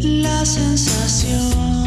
la sensación